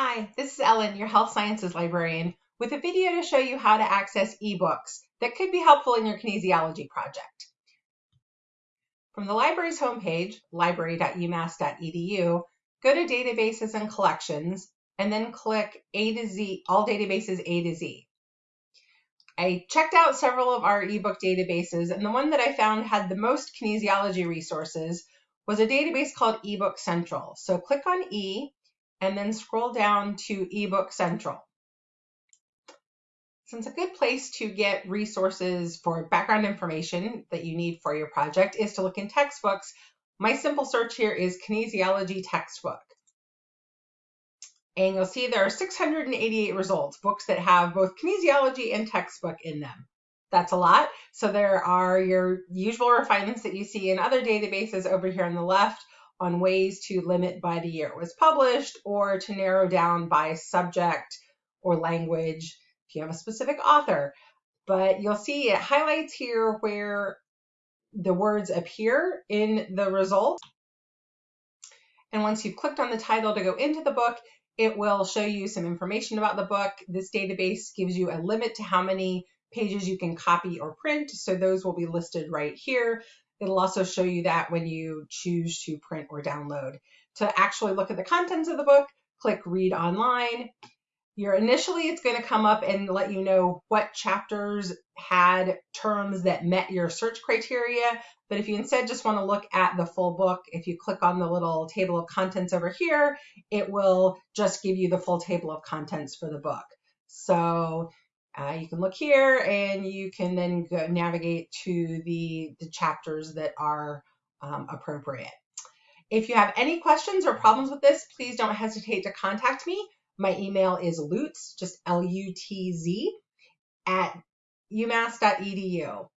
Hi, this is Ellen, your health sciences librarian, with a video to show you how to access ebooks that could be helpful in your kinesiology project. From the library's homepage, library.umass.edu, go to Databases and Collections, and then click A to Z, All Databases A to Z. I checked out several of our ebook databases, and the one that I found had the most kinesiology resources was a database called eBook Central. So click on E and then scroll down to eBook Central. Since a good place to get resources for background information that you need for your project is to look in textbooks, my simple search here is kinesiology textbook. And you'll see there are 688 results, books that have both kinesiology and textbook in them. That's a lot. So there are your usual refinements that you see in other databases over here on the left, on ways to limit by the year it was published or to narrow down by subject or language if you have a specific author. But you'll see it highlights here where the words appear in the result. And once you've clicked on the title to go into the book, it will show you some information about the book. This database gives you a limit to how many pages you can copy or print. So those will be listed right here. It'll also show you that when you choose to print or download. To actually look at the contents of the book, click read online. You're initially, it's going to come up and let you know what chapters had terms that met your search criteria. But if you instead just want to look at the full book, if you click on the little table of contents over here, it will just give you the full table of contents for the book. So uh, you can look here and you can then go navigate to the, the chapters that are um, appropriate. If you have any questions or problems with this, please don't hesitate to contact me. My email is lutz, just L-U-T-Z, at umass.edu.